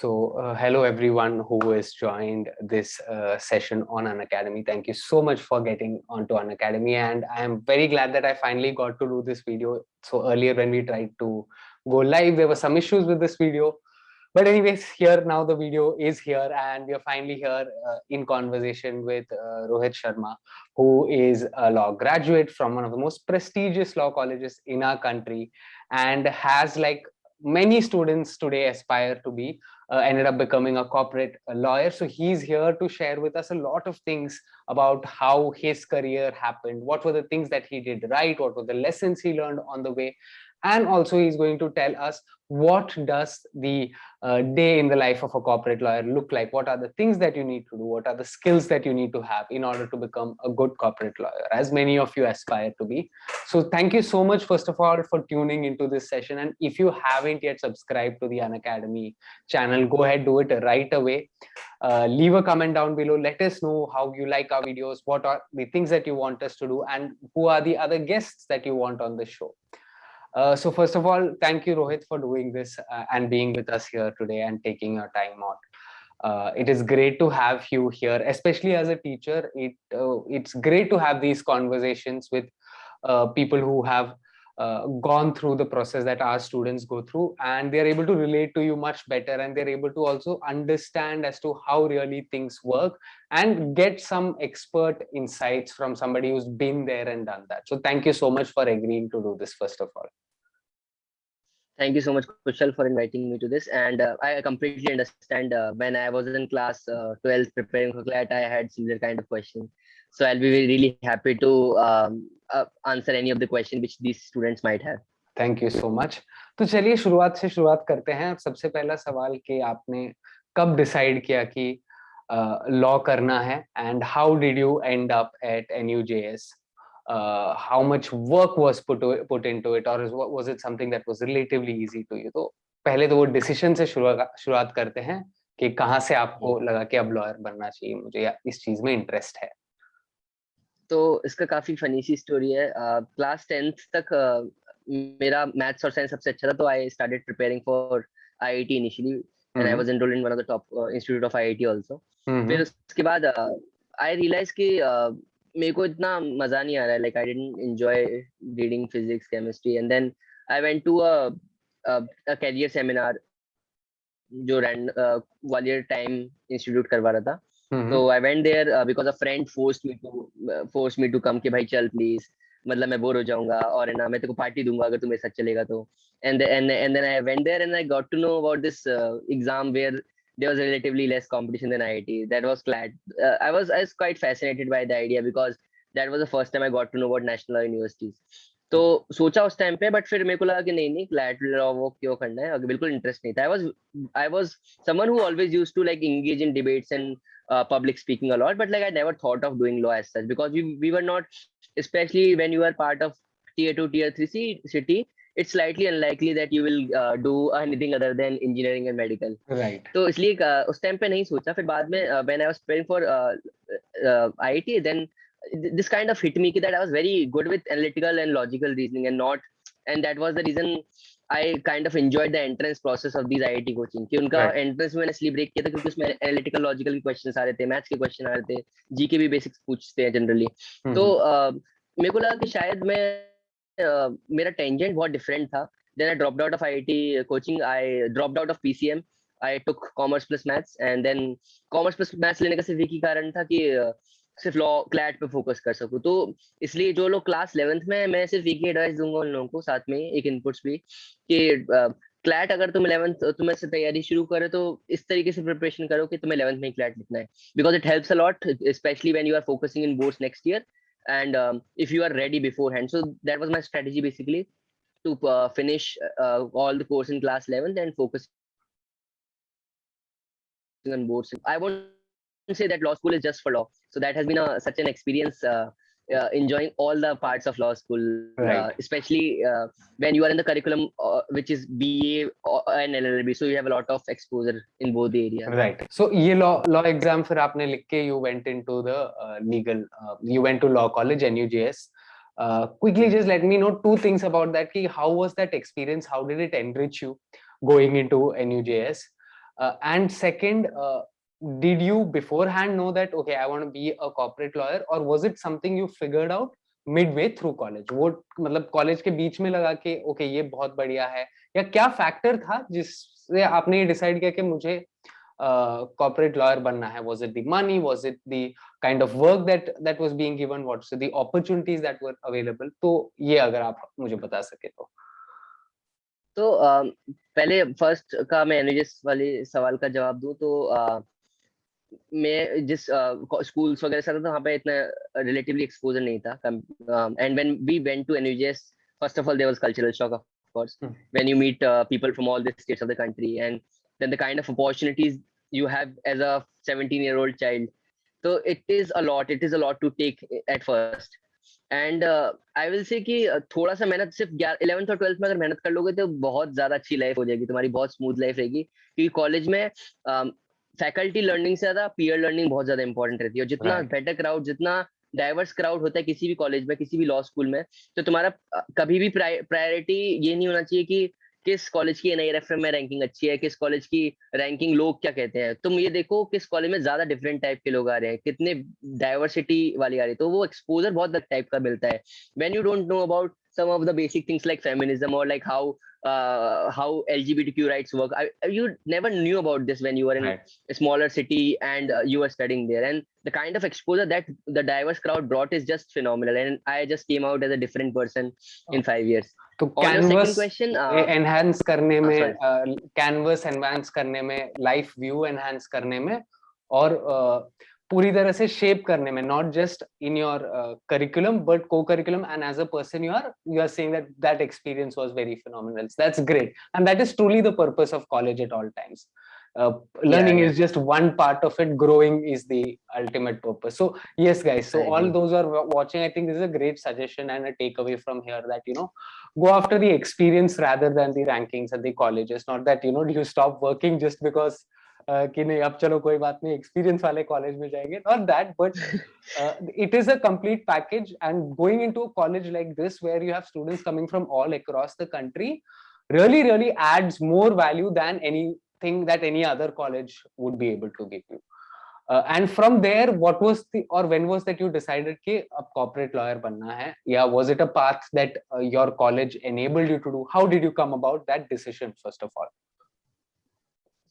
So uh, hello everyone who has joined this uh, session on Unacademy. Thank you so much for getting onto Unacademy. and I am very glad that I finally got to do this video. So earlier when we tried to go live, there were some issues with this video. But anyways, here now the video is here and we are finally here uh, in conversation with uh, Rohit Sharma, who is a law graduate from one of the most prestigious law colleges in our country and has like many students today aspire to be uh, ended up becoming a corporate lawyer. So he's here to share with us a lot of things about how his career happened what were the things that he did right what were the lessons he learned on the way and also he's going to tell us what does the uh, day in the life of a corporate lawyer look like? What are the things that you need to do? What are the skills that you need to have in order to become a good corporate lawyer as many of you aspire to be? So thank you so much first of all for tuning into this session. And if you haven't yet subscribed to the unacademy channel go ahead do it right away. Uh, leave a comment down below. Let us know how you like our videos what are the things that you want us to do and who are the other guests that you want on the show uh, so first of all, thank you, Rohit, for doing this uh, and being with us here today and taking your time out. Uh, it is great to have you here, especially as a teacher. It uh, It's great to have these conversations with uh, people who have gone through the process that our students go through and they're able to relate to you much better and they're able to also understand as to how really things work and get some expert insights from somebody who's been there and done that. So thank you so much for agreeing to do this, first of all. Thank you so much, Kushal, for inviting me to this. And uh, I completely understand uh, when I was in class uh, 12 preparing for CLAT, I had similar kind of questions. So I'll be really happy to um, uh, answer any of the questions which these students might have. Thank you so much. तो चलिए शुरुआत से शुरुआत करते हैं सबसे पहला सवाल कि आपने कब डिसाइड किया कि लॉ uh, करना है and how did you end up eight एनयूजेएस uh, how much work was put to, put into it or was it something that was relatively easy to you? तो पहले तो वो डिसीज़न से शुरुआत करते हैं कि कहाँ से आपको लगा कि अब लॉयर बनना चाहिए मुझे या इस चीज़ में इंटरेस्ट है। तो इसका काफ़ी फनी सी स्टोरी है। क्लास टेंथ तक मेरा मैथ्स और साइंस सबसे अच्छा था तो I started preparing for IIT initially and I was enrolled in one of the top institute of IIT also फिर उसके बाद आई रियलाइज़ कि uh, मेरे को इतना मज़ा नहीं आ रहा है like I didn't enjoy reading physics chemistry and then I went to a a career seminar जो रैंड ग्वालियर टाइम इंस्टीट्यूट करवा रहा था। तो I went there because a friend forced me to force me to come कि भाई चल please मतलब मैं बोर हो जाऊँगा और ना मैं तेरे को पार्टी दूँगा अगर तू मेरे साथ चलेगा तो। And and and then I went there and I got to know about this exam where there was relatively less competition than IIT. That was glad. Uh, I was I was quite fascinated by the idea because that was the first time I got to know about national universities. तो सोचा उस time पे but फिर मेरे को लगा कि नहीं नहीं क्लैट लॉ वो क्यों करना है अगर बिल्कुल इंटरेस्ट नहीं था I was I was someone who always used to like engage in debates and public speaking a lot but like i never thought of doing law as such because we, we were not especially when you are part of tier 2 tier 3 city it's slightly unlikely that you will uh, do anything other than engineering and medical right तो इसलिए uh, उस time पे नहीं सोचा फिर बाद में uh, when I was preparing for uh, uh, IIT then this kind of hit me that I was very good with analytical and logical reasoning and not and that was the reason I kind of enjoyed the entrance process of these IIT coaching कि उनका right. entrance में मैंने इसलिए break किया था क्योंकि उसमें analytical logical के questions आ रहे थे maths के question आ रहे थे G के भी basics पूछते हैं generally mm -hmm. तो uh, मेरे को लगा कि शायद मैं मेरा टेंजेंट बहुत डिफरेंट था. Then I dropped out of IIT coaching I dropped out of PCM I took commerce plus maths and then commerce plus maths लेने का सिर्फ़ एक ही कारण था कि सिर्फ़ लॉ क्लैट पे फोकस कर सकूँ. तो इसलिए जो लोग क्लास इलेवेंथ में मैं सिर्फ़ एक ही एडवाइस दूँगा उन लोगों को साथ में, एक इनपुट्स भी, कि क्लैट अगर तुम इलेवंथ तुम्हें से तैयारी शुरू करो तो इस तरीके से प्रिपरेशन करो कि तुम्हें इलेवंथ में क्लैट लिखना है. Because it helps a lot specially when you are focusing in boards next year and um, if you are ready beforehand. So that was my strategy basically to uh, finish uh, all the course in class 11 and focus on boards. I won't say that law school is just for law. So that has been a, such an experience uh, uh, enjoying all the parts of law school, uh, right. uh, especially uh, when you are in the curriculum, uh, which is BA and LLB. So you have a lot of exposure in both the areas. Right. So ये law law exam फिर आपने लिख के you went into the uh, legal, you went to law college NUJS. quickly, just let me know two things about that. Ki how was that experience? How did it enrich you going into NUJS? uh, and second uh, did you beforehand know that okay i want to be a corporate lawyer or was it something you figured out midway through college मतलब college के बीच में लगा कि okay okay, ये बहुत बढ़िया है या क्या फैक्टर था जिससे आपने ये डिसाइड किया कि मुझे corporate lawyer banna hai was it the money was it the kind of work that that was being given what's the opportunities that were available तो ये अगर आप मुझे बता सके तो तो पहले फ़र्स्ट का मैं एनएचएस वाले सवाल का जवाब दूँ तो मैं जिस स्कूल्स वगैरह से था वहाँ पे इतना रिलेटिवली एक्सपोजर नहीं था। And when we went to NUJS first of all there was cultural shock of course. Mm. when you meet uh, people from all the states of the country and then the kind of opportunities you have as a 17 year old child. So it is a lot it is a lot to take at first. And I will say कि थोड़ा सा मेहनत सिर्फ़ eleventh और twelfth में अगर मेहनत कर लोगे तो बहुत ज़्यादा अच्छी लाइफ हो जाएगी तुम्हारी बहुत स्मूथ लाइफ रहेगी। क्योंकि कॉलेज में फैकल्टी लर्निंग से ज़्यादा पीयर लर्निंग बहुत ज़्यादा इंपॉर्टेंट रहती है और जितना बेटर क्राउड जितना डाइवर्स क्राउड होता है किसी भी कॉलेज में किसी भी लॉ स्कूल में तो तुम्हारा कभी भी प्रायोरिटी ये नहीं होना चाहिए कि किस कॉलेज की एन में रैंकिंग अच्छी है किस कॉलेज की रैंकिंग लोग क्या कहते हैं। तुम ये देखो किस कॉलेज में ज़्यादा डिफरेंट टाइप के लोग आ रहे हैं कितने डाइवर्सिटी वाली आ रही है तो वो एक्सपोजर बहुत टाइप का मिलता है। When you don't know about some of the basic things like feminism or like how uh, how LGBTQ rights work. I, you never knew about this when you were in right. a smaller city and uh, you were studying there. And the kind of exposure that the diverse crowd brought is just phenomenal. And I just came out as a different person in five years. तो canvas question enhance करने में canvas enhance करने में life view enhance करने में और पूरी तरह से शेप करने में not just in your curriculum but को curriculum and as a person you are you are saying that that experience was very phenomenal that's great and that is truly the purpose of college at all times Uh, learning yeah, yeah. is just one part of it growing is the ultimate purpose so yes guys so all those are watching i think this is a great suggestion and a takeaway from here that you know go after the experience rather than the rankings at the colleges not that you know you stop working just because कि नहीं अब चलो कोई बात नहीं experience वाले college में जाएँगे not that but it is a complete package and going into a college like this where you have students coming from all across the country really really adds more value than anything that any other college would be able to give you uh, and from there what was the or when was that you decided कि अब corporate lawyer बनना है या was it a path that uh, your college enabled you to do how did you come about that decision first of all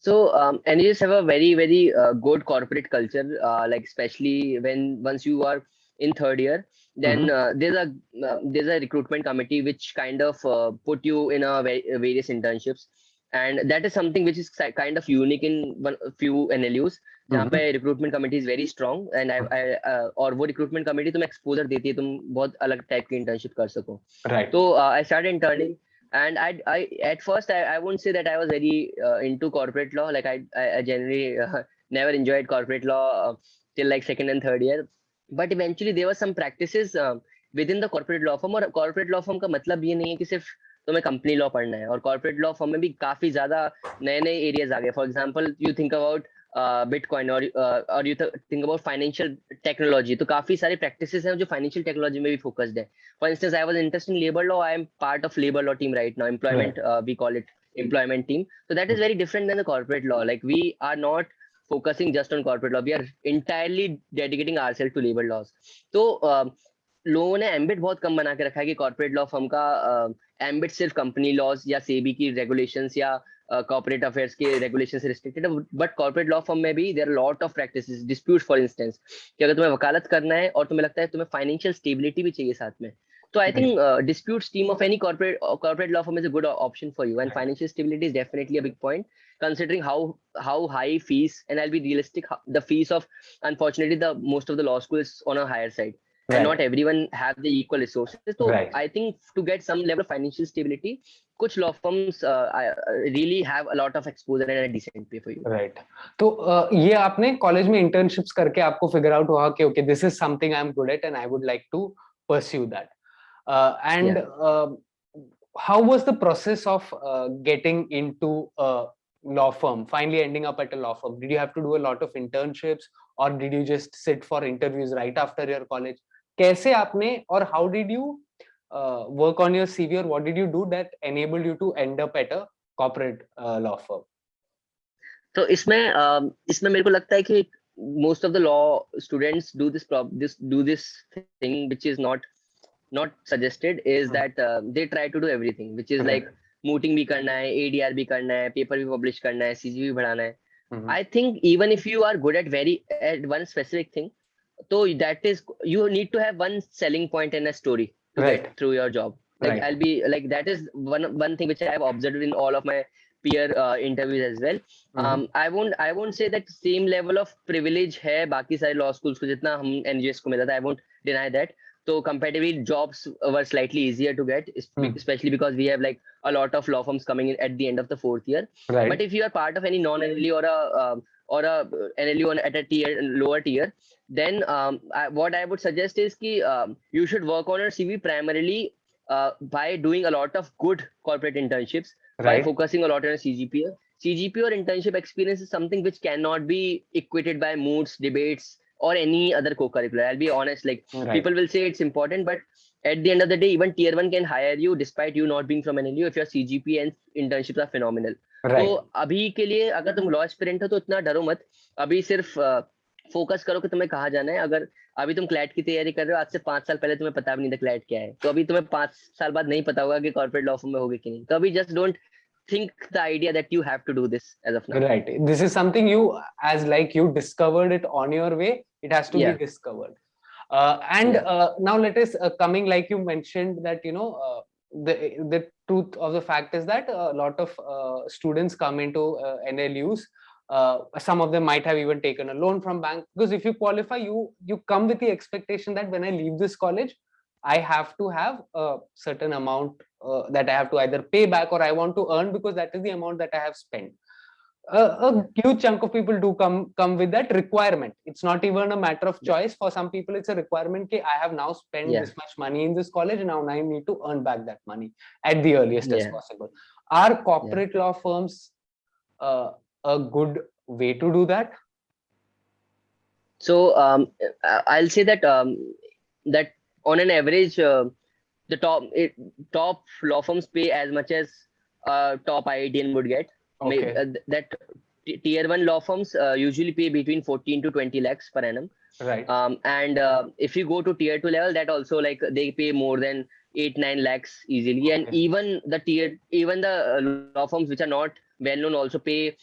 So um, NGOs have a very very uh, good corporate culture, uh, like especially when once you are in third year, then mm -hmm. uh, there's a uh, there's a recruitment committee which kind of uh, put you in a various internships, and that is something which is kind of unique in one few NLUs. जहाँ पे recruitment committee is very strong and I और वो recruitment committee तुम्हें exposure देती है तुम बहुत अलग टाइप की इंटर्नशिप कर सको right. तो I start interning and I, I at first I, I won't say that I was very uh, into corporate law. Like I, I, I generally uh, never enjoyed corporate law uh, till like second and third year. But eventually there were some practices uh, within the corporate law firm. और corporate law firm का मतलब ये नहीं है कि सिर्फ तुम्हें company law पढ़ना है और कॉर्पोरेट लॉ फॉर्म में भी काफी ज्यादा नए नए एरियाज आ गए for example you think about bitcoin और और you think about financial technology तो काफ़ी सारे प्रैक्टिस हैं जो फाइनेंशियल टेक्नोलॉजी में भी फोकस्ड है. For instance I was interest in labour law I am part of labour law team right now employment we call it employment team तो that is very different then the corporate law like we are not focusing just on corporate law we are entirely dedicating our self to labour laws तो लोगों ने ambit बहुत कम बना के रखा है कि कॉर्पोरेट लॉ फर्म का एम्बिट uh, सिर्फ़ कंपनी लॉज या सेबी की रेगुलेशंस या कॉर्पोरेट अफेयर्स के रेगुलेशन से restricted but corporate law firm में भी there are lot of practice dispute for instance कि अगर तुम्हें वकालत करना है और तुम्हें लगता है तुम्हें फाइनेंशियल स्टेबिलिटी भी चाहिए साथ में तो I think dispute team of any corporate corporate law firm is a good option for you and financial stability is definitely a point considering how how high fees and I be realistic the fees of unfortunately most of the law school on a higher side right. and not everyone have the equal resources. So right. I think to get some level of financial stability, कुछ law firms really have a lot of exposure and a decent पे for you right तो uh, ये आपने college में internships करके आपको figure out हुआ कि okay this is something I am good at and I would like to pursue that uh, and yeah. uh, how was the process of uh, getting into a law firm finally ending up at a law firm did you have to do a lot of internships or did you just sit for interviews right after your college कैसे आपने और how did you uh, work on your CV or what did you do that enabled you to end up at a corporate uh, तो इसमें इसमें मेरे को लगता है कि most of the law students do this prob this do this thing which is not not suggested is hmm. that uh, they try to do everything which is like mooting भी करना है ADR भी करना है paper भी publish करना है CG भी बढ़ाना है mm-hmm. I think even if you are good at very at one specific thing so that is you need to have one selling point in a story to right through your job like right. i'll be like that is one one thing which i have observed in all of my peer uh, interviews as well mm-hmm. um i won't i won't say that same level of privilege hai baki sare law schools ko jitna hum NUJS ko mila tha i won't deny that so comparatively jobs were slightly easier to get mm. especially because we have like a lot of law firms coming in at the end of the fourth year right. but if you are part of any non-NLU or a uh, or a NLU on at a tier lower tier then um, I, what I would suggest is ki, um, you should work on your CV primarily uh, by doing a lot of good corporate internships, right. by focusing a lot on CGPA. CGPA or internship experience is something which cannot be equated by moots, debates, or any other co-curricular. I'll be honest, like right. people will say it's important, but at the end of the day, even tier one can hire you despite you not being from NLU if your CGPA and internships are phenomenal. Right. तो अभी के लिए अगर तुम law aspirant हो तो इतना डरो मत अभी सिर्फ़ फोकस करो कि तुम्हें कहाँ जाना है अगर अभी तुम क्लैट की तैयारी कर रहे हो आज से पाँच साल पहले तुम्हें पता भी नहीं था क्लैट क्या है तो अभी तुम्हें पाँच साल बाद नहीं पता होगा कि कॉर्पोरेट लॉ फॉर्म में होगी कि नहीं तो अभी just don't think the idea that you have to do this as of now right this is something you as like you discovered it on your way it has to yeah. be discovered uh, and yeah. uh, now let us uh, coming like you mentioned that you know uh, the the truth of the fact is that a lot of uh, students come into uh, NLUs uh, some of them might have even taken a loan from bank. Because if you qualify you you come with the expectation that when i leave this college i have to have a certain amount uh, that i have to either pay back or i want to earn because that is the amount that i have spent a huge chunk of people do come come with that requirement it's not even a matter of choice for some people it's a requirement okay, i have now spent yeah. this much money in this college and now i need to earn back that money at the earliest yeah. as possible are corporate yeah. law firms uh, a good way to do that? So um, I'll say that um, that on an average, uh, the top it, top law firms pay as much as uh, top IITian would get. Okay. Uh, that tier one law firms uh, usually pay between 14 to 20 lakhs per annum. Right. Um, and uh, if you go to tier two level, that also like they pay more than eight nine lakhs easily. Okay. And even the tier even the law firms which are not well known also pay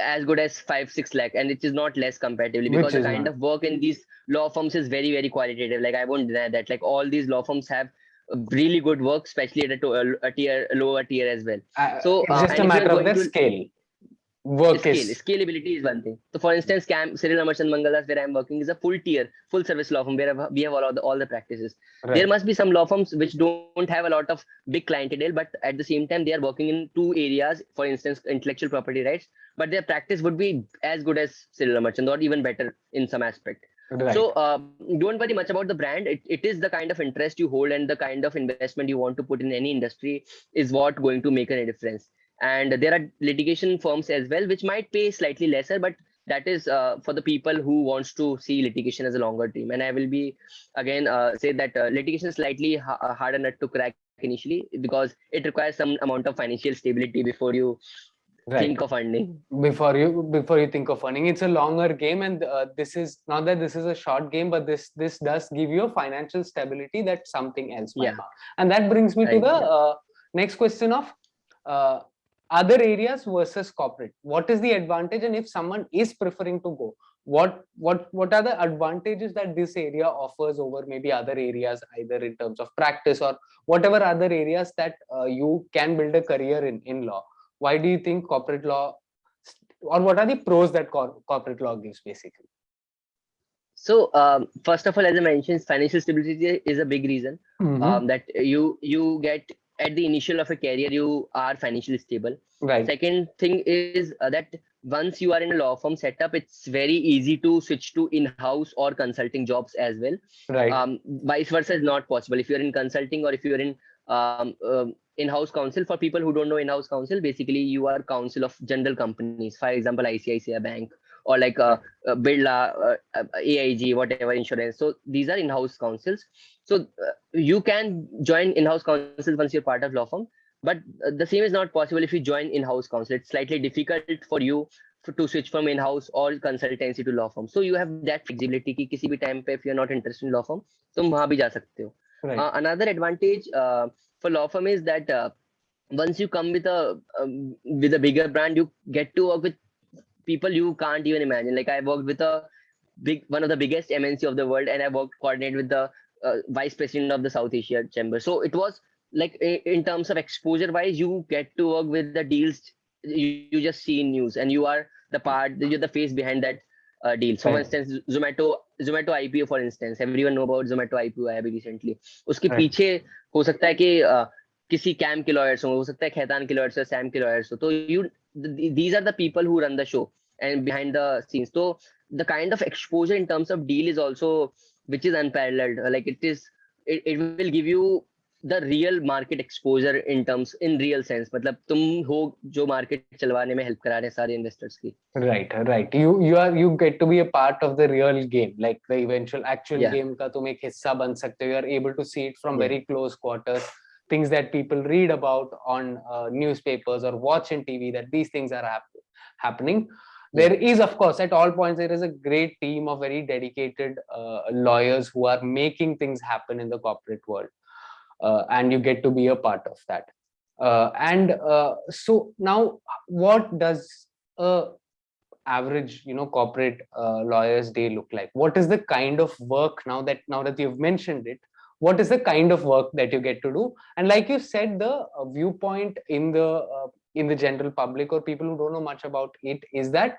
as good as five six lakh and it is not less comparatively because the kind not. of work in these law firms is very very qualitative like i won't deny that like all these law firms have really good work especially at a, a tier lower tier as well. Uh, so it's uh, just a matter of the scale work scale, is scalability is one thing. So for instance CAM cyril Amarchand Mangaldas where i'm working is a full tier full service law firm where we have all the, all the practices. Right. there must be some law firms which don't have a lot of big clientele but at the same time they are working in two areas for instance intellectual property rights but their practice would be as good as cyril Amarchand or even better in some aspect right. so uh, don't worry much about the brand. It, it is the kind of interest you hold and the kind of investment you want to put in any industry is what going to make a difference. And there are litigation firms as well which might pay slightly lesser but that is uh, for the people who wants to see litigation as a longer term and i will be again uh, say that uh, litigation is slightly ha uh, harder nut to crack initially because it requires some amount of financial stability before you right. think of funding before you before you think of funding it's a longer game and uh, this is not that this is a short game but this this does give you a financial stability that something else yeah not. and that brings me right. to the uh, next question of uh, other areas versus corporate what is the advantage and if someone is preferring to go what what what are the advantages that this area offers over maybe other areas either in terms of practice or whatever other areas that uh, you can build a career in in law why do you think corporate law or what are the pros that cor corporate law gives basically? So um, first of all as i mentioned financial stability is a big reason mm -hmm. um, that you you get at the initial of a career you are financially stable. Right. Second thing is uh, that once you are in a law firm setup it's very easy to switch to in-house or consulting jobs as well. Right. Um, vice versa is not possible. If you're in consulting or if you're in um, uh, in-house counsel for people who don't know in-house counsel basically you are counsel of general companies for example icici bank or like a, a Birla, uh, uh AIG, whatever insurance. So these are in-house counsels. So uh, you can join in-house counsel once you're part of law firm, but uh, the same is not possible if you join in-house counsel. It's slightly difficult for you for, to switch from in-house or consultancy to law firm. So you have that flexibility ki kisi bhi time pe if you're not interested in law firm, tum bhi ja sakte ho. Right. Uh, another advantage uh, for law firm is that uh, once you come with a um, with a bigger brand, you get to work with people you can't even imagine. Like I worked with a big one of the biggest MNC of the world, and I worked coordinate with the uh, vice president of the South Asia Chamber. So it was like in terms of exposure wise, you get to work with the deals you, you just see in news, and you are the part, you're the face behind that uh, deal. So, for Right. instance, Zomato Zomato IPO, for instance, everyone know about Zomato IPO आया अभी recently. उसके Right. पीछे हो सकता है कि uh, किसी cam के लॉयर्स हो हो सकता है खैतान के लॉयर्स हो सैम के लॉयर्स हो तो you these are the people who run the show and behind the scenes तो the kind of exposure in terms of deal is also which is unparalleled Uh, like it is it, it will give you the real market exposure in terms in real sense मतलब तुम हो जो market चलवाने में help करा रहे हैं सारे investors की Right, right. You you are you get to be a part of the real game, like the eventual actual Yeah. game का तुम एक हिस्सा बन सकते हो. You are able to see it from Yeah. very close quarters. Things that people read about on uh, newspapers or watch in TV that these things are hap- happening. There is, of course, at all points there is a great team of very dedicated uh, lawyers who are making things happen in the corporate world, uh, and you get to be a part of that. Uh, and uh, so now, what does a average you know corporate uh, lawyers day look like? What is the kind of work now that now that you've mentioned it what is the kind of work that you get to do? And like you said the uh, viewpoint in the uh, in the general public or people who don't know much about it is that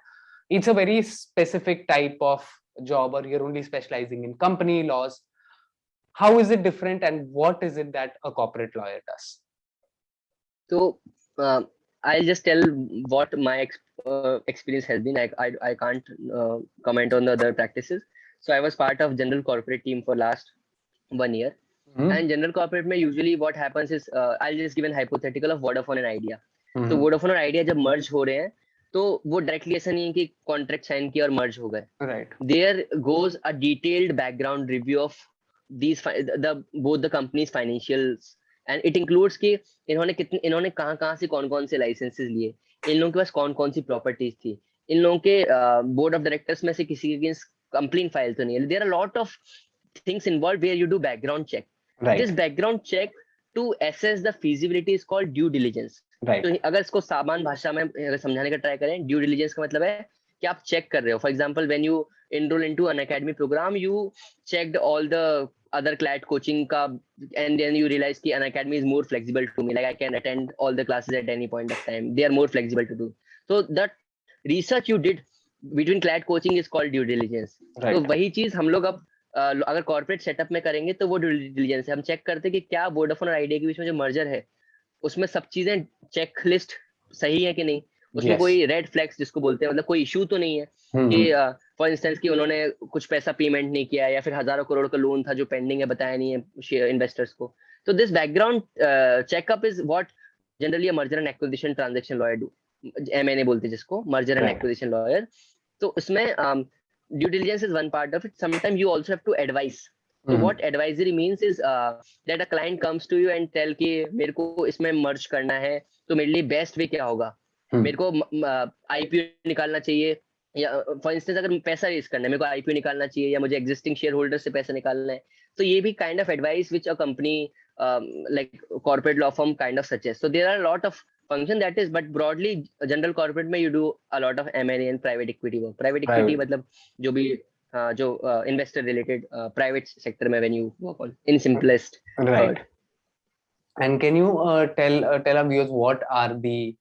it's a very specific type of job or you're only specializing in company laws how is it different and what is it that a corporate lawyer does So uh, I'll just tell what my ex- uh, experience has been. I I, I can't uh, comment on the other practices. So I was part of general corporate team for last one year. Mhm, And general corporate में usually what happens is uh, I'll just give an hypothetical of Vodafone and Idea. तो mhm, Vodafone और Idea जब merge हो रहे हैं तो वो directly ऐसा नहीं है कि कॉन्ट्रैक्ट साइन किया और मर्ज हो गए right there goes a detailed background review of these the both the company's financials and it includes कि इन्होंने कितने इन्होंने कहाँ कहाँ से कौन कौन से लाइसेंसेस लिए? इन लोगों के पास कौन कौन सी प्रॉपर्टीज़ थी? इन लोगों के बोर्ड ऑफ़ डायरेक्टर्स में से किसी के अगेंस्ट कंप्लेन फ़ाइल तो नहीं है। There are lot of things involve where you do background check this background check to assess the feasibility is called due diligence right. तो अगर इसको सामान्य भाषा में समझाने का ट्राई करें ड्यू डिलीजेंस का मतलब है कि आप चेक कर रहे हो। For example when you enroll into an academy program you checked all the other clad coaching ka and then you realize ki an academy is more flexible to me like i can attend all the classes at any point of time they are more flexible to do so that research you did between clad coaching is called due diligence तो right वही चीज़ हम लोग अब अ, अगर corporate setup में करेंगे तो वो ड्यू डिलीजेंस है हम चेक करते हैं कि क्या वोडाफोन और आइडिया के बीच में जो मर्जर है उसमें सब चीज़ें चेक लिस्ट सही है कि नहीं उसमें Yes. कोई रेड फ्लैग्स जिसको बोलते हैं मतलब कोई इशू तो नहीं है Mhm, कि फॉर इंस्टेंस कि उन्होंने कुछ पैसा पेमेंट नहीं किया या फिर हज़ारों करोड़ का लोन था जो पेंडिंग है बताया नहीं है इन्वेस्टर्स को। तो this background checkup is what generally merger and acquisition transaction lawyer do M&A बोलते हैं जिसको मर्जर एंड एक्विजिशन लॉयर तो उसमें due diligence is one part of it sometime you also have to advice what advisory means is uh, that a client comes to you and tell कि मेरे को इसमें merge करना है तो मेरे लिए बेस्ट वे क्या होगा? Hmm. मेरे को आईपीओ निकालना चाहिए या फॉर इंस्टेंस अगर पैसा रेज करना है मेरे को आईपीओ निकालना चाहिए या मुझे एग्जिस्टिंग शेयर होल्डर से पैसा निकालना है तो ये भी kind of advice which a company like corporate law firm kind of suggest so there are lot of function that is but broadly general corporate में do a lot of M&A and private equity work private equity Private. मतलब जो भी uh, जो investor related private sector में when you work on in simplest right And can you uh, tell uh, tell our viewers what are the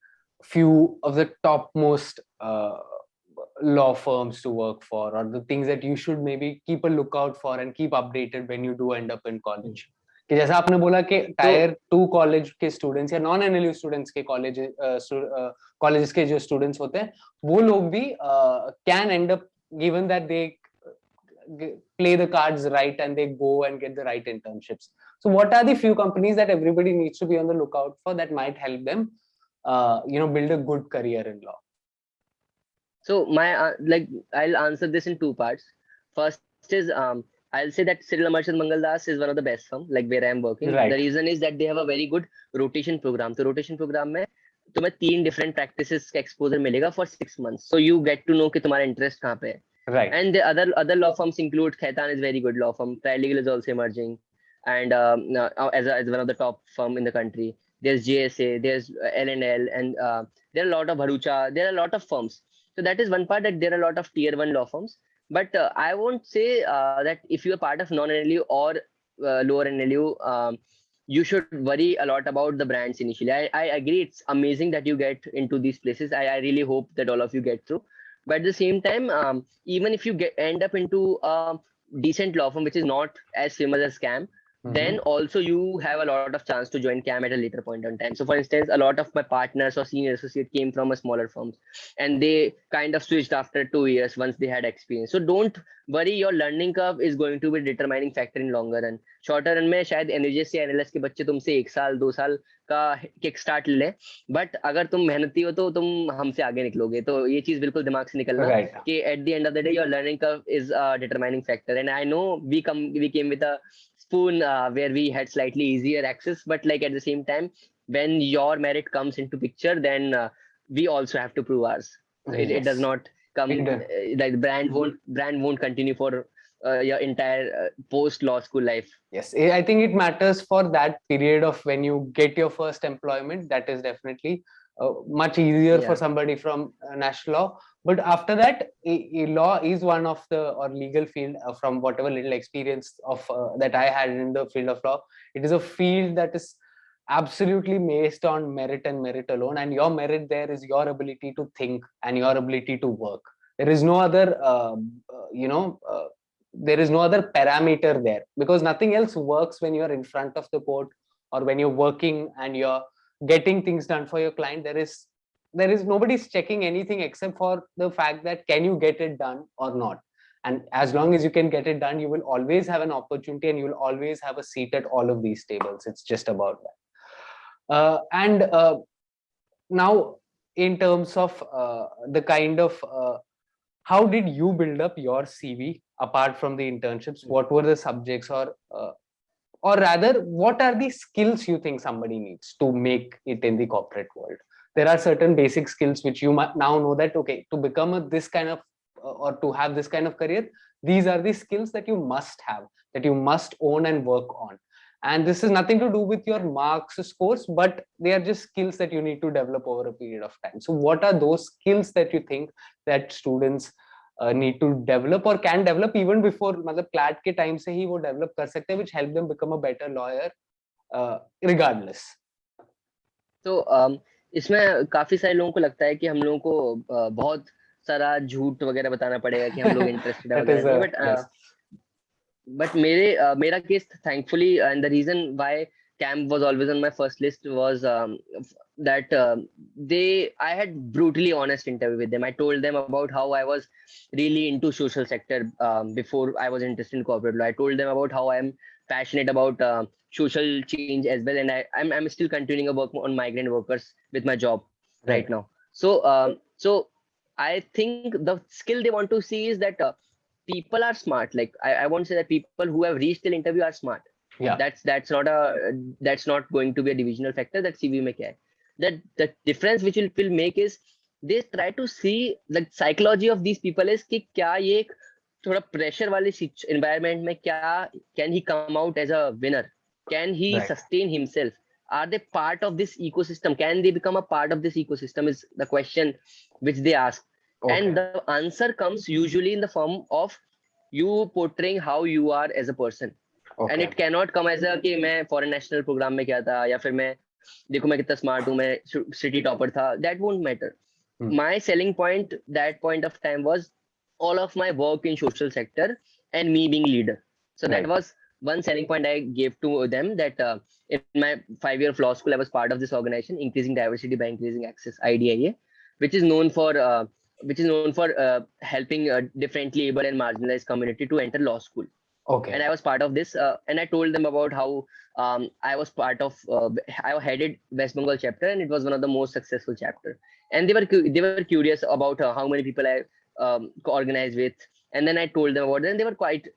few of the topmost uh, law firms to work for, or the things that you should maybe keep a lookout for and keep updated when you do end up in college? कि जैसा आपने बोला कि tier two college के students या non NLU students के college colleges के जो स्टूडेंट्स होते हैं वो लोग भी can end up given that they play the cards right and they go and get the right internships so what are the few companies that everybody needs to be on the lookout for that might help them uh, you know build a good career in law So my uh, like I'll answer this in two parts. First is um I'll say that Cyril Amarchand Mangaldas is one of the best firm like where I am working. The reason is that they have a very good rotation program. So rotation program में तुम्हें तीन different practices का exposure मिलेगा for six months. So you get to know कि तुम्हारा interest कहाँ Right. And the other other law firms include Khaitan is very good law firm. Trilegal is also emerging, and um, uh, uh, as, as one of the top firm in the country. There's JSA, there's L&L, and uh, there are a lot of Bharucha. There are a lot of firms so that is one part that there are a lot of tier one law firms but uh, I won't say uh, that if you are part of non-NLU or uh, lower NLU um, you should worry a lot about the brands initially. I, I agree it's amazing that you get into these places. I, I really hope that all of you get through. But at the same time, um, even if you get end up into a decent law firm, which is not as famous as Cam, Mm-hmm. then also you have a lot of chance to join cam at a later point in time so for instance a lot of my partners or senior associate came from a smaller firms and they kind of switched after two years once they had experience so don't worry your learning curve is going to be determining factor in longer run shorter run में शायद NSS या NLS के बच्चे तुमसे एक साल दो साल का किक स्टार्ट ले बट अगर तुम मेहनती हो तो तुम हमसे आगे निकलोगे तो ये चीज़ बिल्कुल दिमाग से निकलना right. कि at the end of the day your learning curve is determining factor and I know we come we came with a spoon uh, where we had slightly easier access but like at the same time when your merit comes into picture then uh, we also have to prove ours. It, yes. it does not come uh, like brand won't brand won't continue for uh, your entire uh, post law school life. Yes. I think it matters for that period of when you get your first employment. That is definitely uh, much easier yeah. for somebody from national law but after that law is one of the or legal field uh, from whatever little experience of uh, that i had in the field of law it is a field that is absolutely based on merit and merit alone. And your merit there is your ability to think and your ability to work. There is no other uh, uh you know uh, there is no other parameter there. Because nothing else works when you're in front of the court or when you're working and you're getting things done for your client. There is there is nobody's checking anything except for the fact that can you get it done or not? And as long as you can get it done you will always have an opportunity and you will always have a seat at all of these tables. It's just about that. Uh, and uh, now in terms of uh, the kind of uh, how did you build up your cv apart from the internships? Hmm. what were the subjects or uh, or rather what are the skills you think somebody needs to make it in the corporate world there are certain basic skills which you now know that okay to become a, this kind of uh, or to have this kind of career these are the skills that you must have that you must own and work on. And this is nothing to do with your marks scores but they are just skills that you need to develop over a period of time. So what are those skills that you think that students uh, need to develop or can develop even before mother clat ke time se hi wo develop kar sakte which help them become a better lawyer uh, regardless? So um इसमें काफ़ी सारे लोगों को लगता है कि हम लोगों को बहुत सारा झूठ वगैरह बताना पड़ेगा कि हम लोग इंटरेस्टेड है बट बट मेरे मेरा case thankfully and the reason why camp was always on my first list was um, that uh, they i had brutally honest interview with them i told them about how i was really into social sector um, before i was interested in corporate law i told them about how i am passionate about uh, social change as well and I, I'm, I'm still continuing a work on migrant workers with my job right, right now. So um, so i think the skill they want to see is that uh, people are smart. Like I, I won't say that people who have reached the interview are smart. Yeah. That's that's not a that's not going to be a divisional factor that cv may care. That the difference which will, will make is they try to see the psychology of these people is ki kya ye ek थोड़ा pressure वाले environment में क्या can he come out as a winner can he sustain himself are they part of this ecosystem can they become a part of this ecosystem is the question which they ask and the answer comes usually in the form of you portraying how you are as a person and it can not come as a कि मैं foreign national programme में क्या था या फिर मैं देखो मैं कितना स्मार्ट हूँ मैं सिटी टॉपर था. That won't matter my selling point that point of time was all of my work in social sector and me being leader so right. that was one selling point I gave to them that uh, in my five-year law school, I was part of this organization, increasing diversity by increasing access, IDIA, which is known for uh, which is known for uh, helping uh, differently able and marginalized community to enter law school. Okay. And I was part of this, uh, and I told them about how um, I was part of. Uh, I headed West Bengal chapter, and it was one of the most successful chapter. And they were they were curious about how many people I um, organized with, and then I told them about it, and they were quite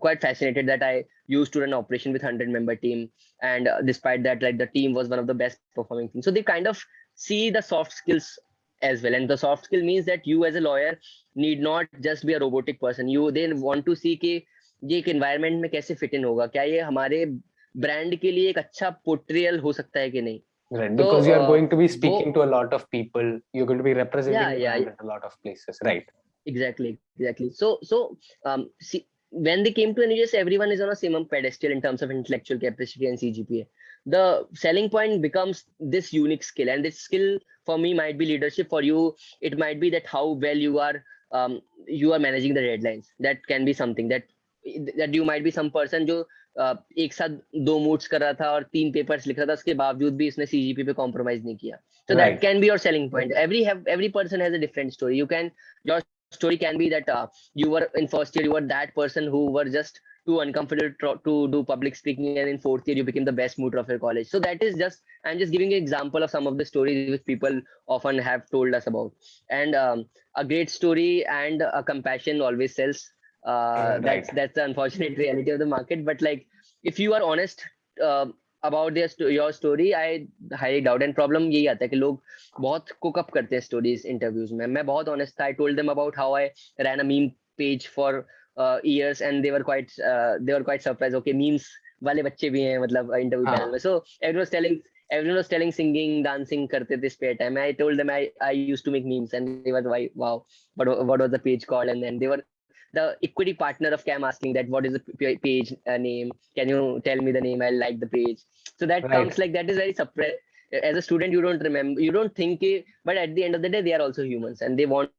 quite fascinated that I used to run operation with 100 member team and uh, despite that like the team was one of the best performing teams so they kind of see the soft skills as well and the soft skill means that you as a lawyer need not just be a robotic person you they want to see कि ये एक environment में कैसे fit in होगा क्या ये हमारे brand के लिए एक अच्छा portrayal हो सकता है कि नहीं right because so, you are uh, going to be speaking to a lot of people you're going to be representing yeah, yeah, yeah. a lot of places right exactly exactly so so um see when they came to NUS, everyone is on a same pedestal in terms of intellectual capacity and CGPA. The selling point becomes this unique skill, and this skill for me might be leadership. For you, it might be that how well you are um, you are managing the deadlines. That can be something that that you might be some person uh, एक साथ दो moods कर रहा था और तीन papers लिख रहा था उसके बावजूद भी इसने सीजीपी पे कॉम्प्रोमाइज नहीं किया। So that can be your selling point every have every person has a different story you can your story can be that you were in first year you were that person who were just too uncomfortable to do public speaking and in fourth year you became the best mood of your college so that is just I am just giving example of some of the stories which people often have told us about and a great story and a compassion always sells uh, right. that's that's the unfortunate reality of the market but like if you are honest uh, about your story I high doubt and problem यही आता है कि लोग बहुत cook up करते हैं stories interviews में मैं बहुत ऑनेस्ट था I told them about how I rain a meme page for years and they were quite uh, they were quite surprised okay memes वाले बच्चे भी हैं मतलब इंटरव्यू पैनल में so everyone was telling everyone was telling singing dancing करते थे spare time I told them I I used to make memes and they were like wow but what was the page called and then they were the equity partner of cam asking that what is the page uh, name? Can you tell me the name? I like the page. So that right. comes like that is very surprise as a student you don't remember you don't think it, but at the end of the day they are also humans and they want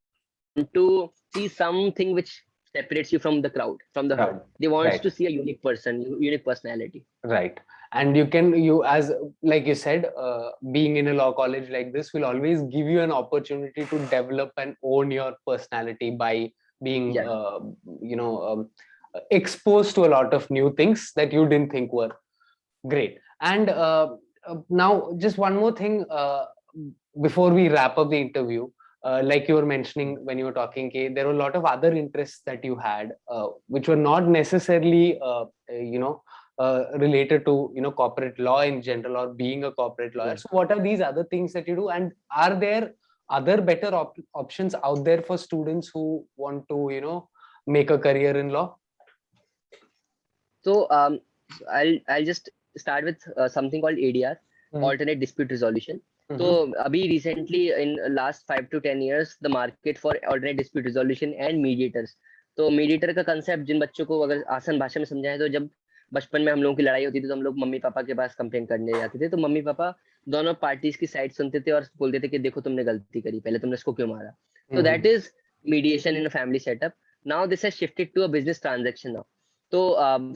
to see something which separates you from the crowd from the crowd they want right. to see a unique person unique personality. Right. And you can you as like you said uh, being in a law college like this will always give you an opportunity to develop and own your personality by being yeah. uh, you know um, exposed to a lot of new things that you didn't think were great. And uh, uh now just one more thing uh, before we wrap up the interview uh, like you were mentioning when you were talking okay, there were a lot of other interests that you had which were not necessarily you know uh, related to you know corporate law in general or being a corporate lawyer. So what are these other things that you do? And are there other better op options out there for students who want to you know make a career in law so um, i'll i'll just start with uh, something called adr mm -hmm. alternate dispute resolution mm -hmm. so abhi recently in last 5 to 10 years the market for alternate dispute resolution and mediators तो mediator का concept जिन बच्चों को अगर आसान भाषा में समझाए तो जब बचपन में हम लोगों की लड़ाई होती थी तो हम लोग मम्मी पापा के पास कंप्लेन करने जाते थे तो मम्मी पापा दोनों पार्टीज़ की साइड सुनते थे और बोलते थे कि देखो तुमने गलती करी पहले तुमने इसको क्यों मारा? Hmm, hmm. तो that is mediation in family setup now this has shifted to a business transaction now तो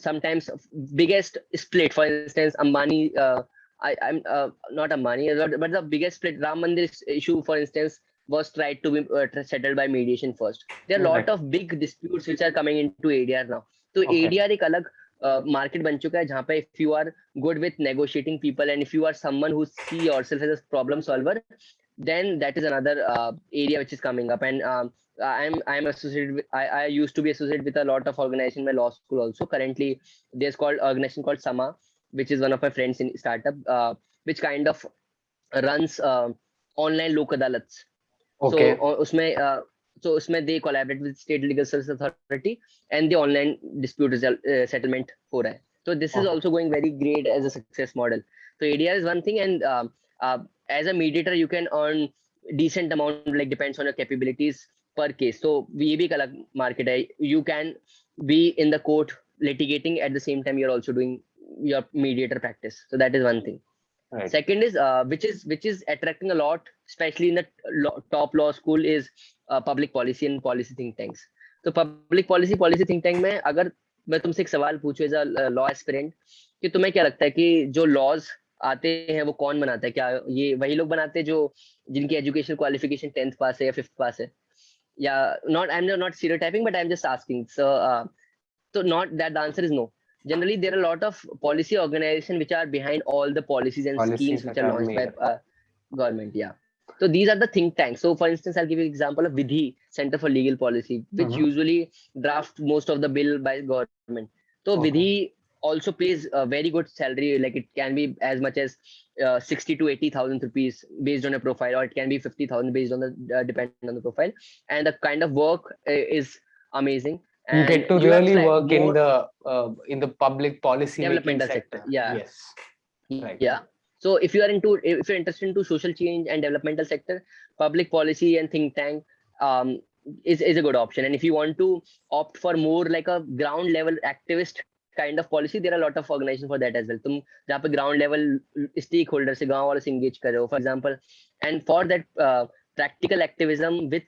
sometimes biggest split for instance Ambani I I am not Ambani but the biggest split Ram Mandir issue for instance was tried to be settled by mediation first there lot of big disputes which are coming into ADR now तो ADR एक अलग. Market बन चुका है जहाँ पे if you are good with negotiating people and if you are someone who see yourself as a problem solver then that is another area which is coming up and I am I am associated I I used to be associated with a lot of organisation my law school also currently there is called organisation called Sama which is one of my friends in startup which kind of runs online Lok Adalats okay उसमें so usme they collaborate with state legal service authority and the online dispute result, uh, settlement ho raha hai. So this is also going very great as a success model. So ADR is one thing, and uh, uh, as a mediator, you can earn decent amount, like depends on your capabilities per case. So we bhi alag market hai. You can be in the court litigating at the same time you're also doing your mediator practice. So that is one thing. Right. Second is uh, which is which is attracting a lot, especially in the top law school, is uh, public policy and policy think tanks. तो public policy policy think tank में अगर मैं तुमसे एक सवाल पूछूँ as a law aspirant कि तुम्हें क्या लगता है कि जो लॉज आते हैं वो कौन बनाता है क्या ये वही लोग बनाते हैं जो जिनकी एजुकेशन क्वालिफिकेशन टेंथ पास है या फिफ्थ पास है या not I am not stereotyping but I am just asking so तो not that the answer is no generally there are a lot of policy organization which are behind all the policies and policies schemes which are launched by uh, government yeah So these are the think tanks. So for instance, I'll give you an example of Vidhi, Center for Legal Policy, which uh-huh. usually draft most of the bill by government. So okay. Vidhi also pays a very good salary. Like it can be as much as uh, 60 to 80,000 rupees based on a profile, or it can be 50,000 based on the uh, depending on the profile. And the kind of work uh, is amazing. You And get to you really work in the uh, in the public policy development sector. sector, yeah. Yes. Right. Yeah So if you are into, if you're interested into social change and developmental sector, public policy and think tank um, is, is a good option. And if you want to opt for more like a ground level activist kind of policy, there are a lot of organizations for that as well. तुम जहाँ पे ground level stakeholders से गांव वालों से engage कर रहे हो, for example, and for that uh, practical activism with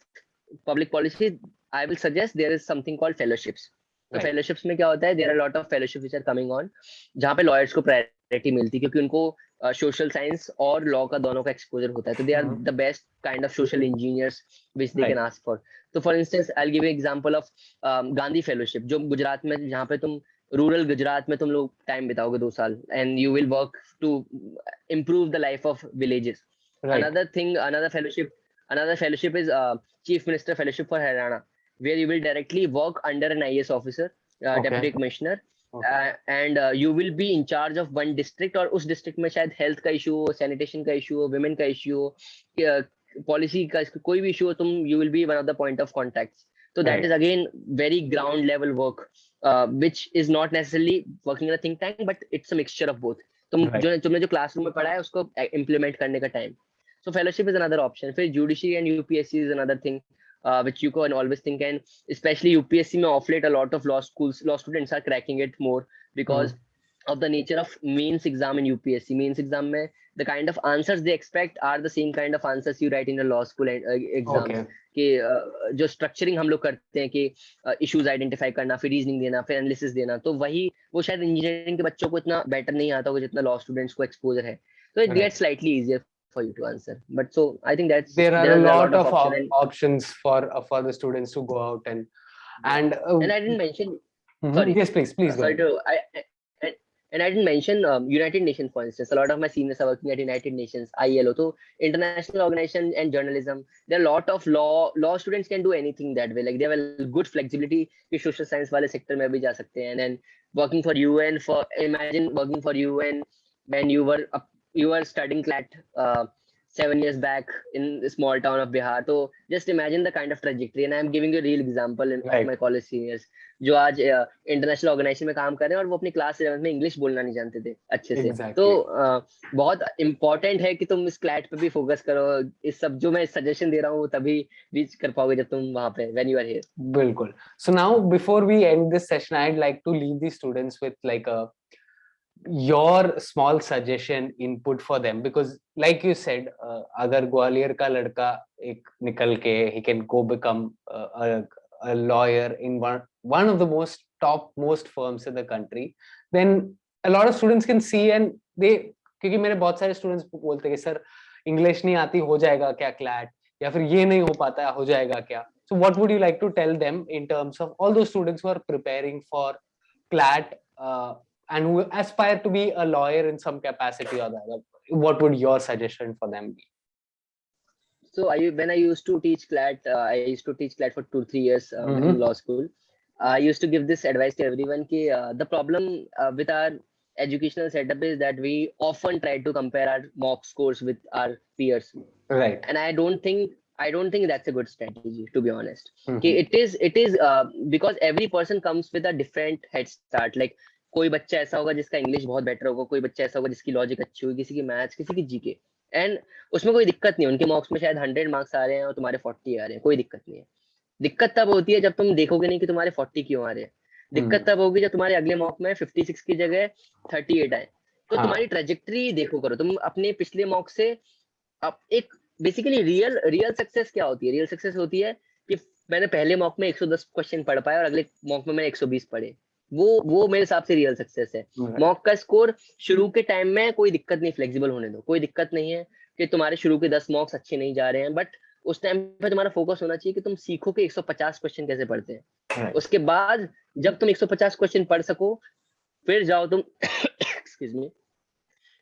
public policy, I will suggest there is something called fellowships. तो Right. fellowships में क्या होता है there are lot of fellowship which are coming on जहाँ पे लॉयर्स को priority मिलती है क्योंकि उनको social science और लॉ का दोनों का एक्सपोजर होता है तो they are Mhm. The best kind of social engineers which they. Can ask for तो for instance I give example of Gandhi fellowship जो गुजरात में जहाँ पे तुम रूरल गुजरात में तुम लोग टाइम बिताओगे दो साल and you will work to improve the life of villages Right. another thing another fellowship another fellowship is uh, chief minister fellowship for haryana where you will directly work under an is officer uh, Okay. deputy commissioner and you will be in charge of one district और उस district में शायद health का issue हो sanitation का issue हो women का issue हो पॉलिसी का कोई भी इशू हो तुम you will be one of the point of contact तो that is again very ground level work which is not is working uh, necessarily working in a think tank, but it's a तुम जो तुमने जो classroom में पढ़ा है उसको uh, implement करने का time so fellowship is another option फिर judiciary and UPSC is another thing uh, which you can always think and especially UPSC में off late a lot of law schools law students are cracking it more because mm. of the nature of mains exam in UPSC mains exam में the kind of answers they expect are the same kind of answers you write in a law school uh, exam Okay. कि uh, जो structuring हम लोग करते हैं कि issues identify करना फिर रीजनिंग देना फिर एनालिसिस देना तो वही वो शायद इंजीनियरिंग के बच्चों को इतना बेटर नहीं आता होगा जितना लॉ स्टूडेंट्स को एक्सपोजर है तो it. Gets slightly easier for you to answer but so I think that's There are a lot of op- option and, options for uh, for the students to go out and and, uh, and I didn't mention mhm. sorry. yes please please go sorry ahead. to I, I and- and I didn't mention um, United Nations for instance. A lot of my seniors are working at United Nations, ILO. So international organization and journalism. There are a lot of law law students can do anything that way. Like they have a good flexibility. कि social science वाले sector में भी जा सकते हैं. And then working for UN for imagine working for UN when you were up, you were studying CLAT uh, seven years back in a small town of Bihar. So just imagine the kind of trajectory. And I'm giving you a real example in, Right. my college seniors. जो आज international organisation में काम कर रहे हैं और वो अपनी क्लास इलेवंथ में इंग्लिश बोलना नहीं जानते थे अच्छे से Exactly. तो अ, बहुत इम्पोर्टेंट है कि तुम इस क्लैट पे भी फोकस करो इस सब जो मैं सजेशन दे रहा हूँ वो तभी रीच कर पाओगे जब तुम वहाँ पे when you are here Bilkul. So now before we end this session, I'd like to leave the students with like a your small suggestion input for them because like you said uh, अगर ग्वालियर का लड़का एक निकल के he can go become uh, a, a lawyer in one one of the most top most firms in the country then a lot of students can see and they बहुत सारे students बोलते हैं कि सर इंग्लिश नहीं आती हो जाएगा क्या क्लैट या फिर ये नहीं हो पाता है हो जाएगा क्या so what would you like to tell them in terms of all those students who are preparing for CLAT uh, and who aspire to be a lawyer in some capacity or the other? What would your suggestion for them be? So I when I used to teach CLAT, uh, I used to teach CLAT for two three years uh, Mhm. in law school. I used to give this advice to everyone. Ki, uh, the problem uh, with our educational setup is that we often try to compare our mock scores with our peers, Right. and I don't think I don't think that's a good strategy to be honest. Mhm. कि it is it is uh, because every person comes with a different head start like कोई बच्चा ऐसा होगा जिसका English बहुत better होगा कोई बच्चा ऐसा होगा जिसकी लॉजिक अच्छी होगी किसी की मैथ्स किसी की जीके एंड उसमें कोई दिक्कत नहीं उनके मार्क्स में शायद हंड्रेड मार्क्स आ रहे हैं और तुम्हारे फोर्टी आ रहे हैं कोई दिक्कत नहीं है। दिक्कत तब होती है जब तुम देखोगे नहीं कि तुम्हारे फोर्टी क्यों आ रहे हैं। दिक्कत तब होगी जब तुम्हारे अगले मॉक में फिफ्टी सिक्स की जगह थर्टी एट आए। तो हाँ। तुम्हारी ट्रेजेक्ट्री देखो करो तुम अपने पिछले मॉक से अब एक बेसिकली रियल रियल सक्सेस क्या होती है? रियल सक्सेस होती है कि मैंने पहले मॉक में 110 क्वेश्चन पढ़ पाए और अगले मॉक में मैंने 120 पढ़े। वो वो मेरे हिसाब से रियल सक्सेस है. मॉक का स्कोर शुरू के टाइम में कोई दिक्कत नहीं फ्लेक्सिबल होने दो। कोई दिक्कत नहीं है कि तुम्हारे शुरू के 10 मॉक्स अच्छे नहीं जा रहे हैं बट उस टाइम पे तुम्हारा फोकस होना चाहिए कि तुम सीखो कि 150 क्वेश्चन कैसे पढ़ते हैं। उसके बाद जब तुम 150 क्वेश्चन पढ़ सको फिर जाओ तुम एक्सक्यूज मी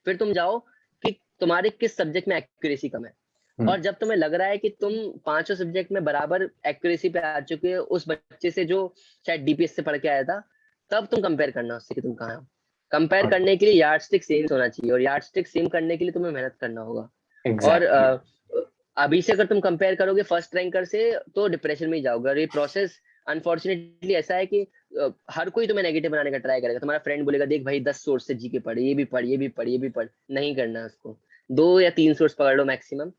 फिर तुम जाओ कि तुम्हारे किस सब्जेक्ट में एक्यूरेसी कम है। हम्म। और जब तुम्हें लग रहा है कि तुम पाँचों सब्जेक्ट में बराबर एक्यूरेसी पे आ चुके हो उस बच्चे से जो शायद डीपीएस से पढ़ के आया था तब तुम कंपेयर करना उससे कि तुम कहाँ हो। कंपेयर करने के लिए यार्ड स्टिक सेम होना चाहिए और यार्ड स्टिक सेम करने के लिए तुम्हें मेहनत करना होगा। और exactly. अ, अभी से अगर तुम कंपेयर करोगे फ़र्स्ट रैंकर से तो डिप्रेशन में ही जाओगे। और ये प्रोसेस अनफॉर्चुनेटली ऐसा है कि हर कोई तुम्हें नेगेटिव बनाने का ट्राई करेगा। तुम्हारा फ्रेंड बोलेगा देख भाई दस सोर्स से जी के पढ़ ये भी पढ़ ये भी पढ़ ये भी पढ़। नहीं करना है उसको। दो या तीन सोर्स पकड़ लो मैक्सिमम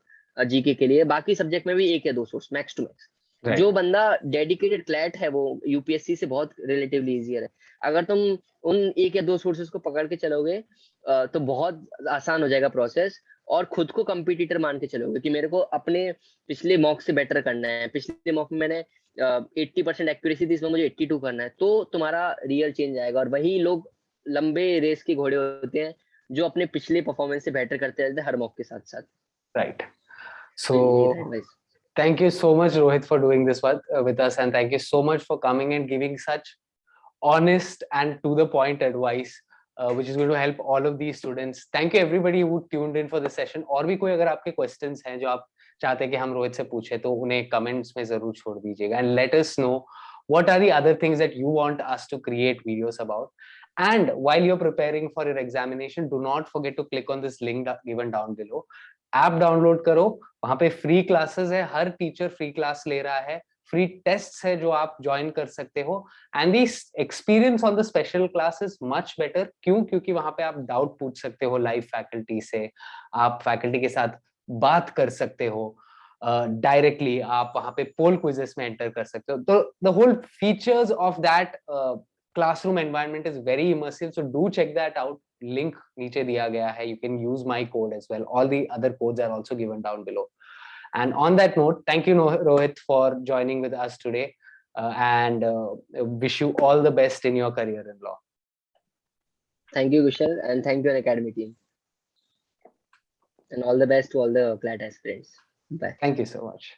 जीके के लिए। बाकी सब्जेक्ट में भी एक या दो source max to max Right. जो बंदा डेडिकेटेड क्लैट है वो यूपीएससी से बहुत रिलेटिवली इजियर है। अगर तुम उन एक या दो सोर्सेज को पकड़ के चलोगे तो बहुत आसान हो जाएगा प्रोसेस और खुद को कंपिटिटर मान के चलोगे कि मेरे को अपने पिछले मॉक से बेटर करना है। पिछले मॉक में मैंने एट्टी परसेंट एक्यूरेसी थी इसमें मुझे एट्टी टू करना है। तो तुम्हारा रियल चेंज आएगा और वही लोग लंबे रेस के घोड़े होते हैं जो अपने पिछले परफॉर्मेंस से बेटर करते रहते हैं हर मॉक के साथ साथ right. तो so ये है advice. thank you so much rohit for doing this with, uh, with us and thank you so much for coming and giving such honest and to the point advice uh, which is going to help all of these students thank you everybody who tuned in for this session और भी कोई अगर आपके questions हैं जो आप चाहते हैं कि हम रोहित से पूछे तो उन्हें comments में जरूर छोड़ दीजिएगा and let us know what are the other things that you want us to create videos about and while you're preparing for your examination do not forget to click on this link da- given down below app download करो वहाँ पे free classes है हर teacher free class ले रहा है free test है जो आप ज्वाइन कर सकते हो and the experience on the special class is much better क्यों? क्योंकि वहाँ पे आप डाउट पूछ सकते हो लाइव फैकल्टी से आप फैकल्टी के साथ बात कर सकते हो डायरेक्टली uh, आप वहाँ पे पोल क्विजेस में एंटर कर सकते हो। तो the whole features of that classroom environment is very immersive. So do check that out. Link niche diya gaya hai. You can use my code as well. All the other codes are also given down below. And on that note, thank you, Rohit, for joining with us today. Uh, and uh, wish you all the best in your career in law. Thank you, Vishal, and thank you, Unacademy team. And all the best to all the CLAT aspirants. Bye. Thank you so much.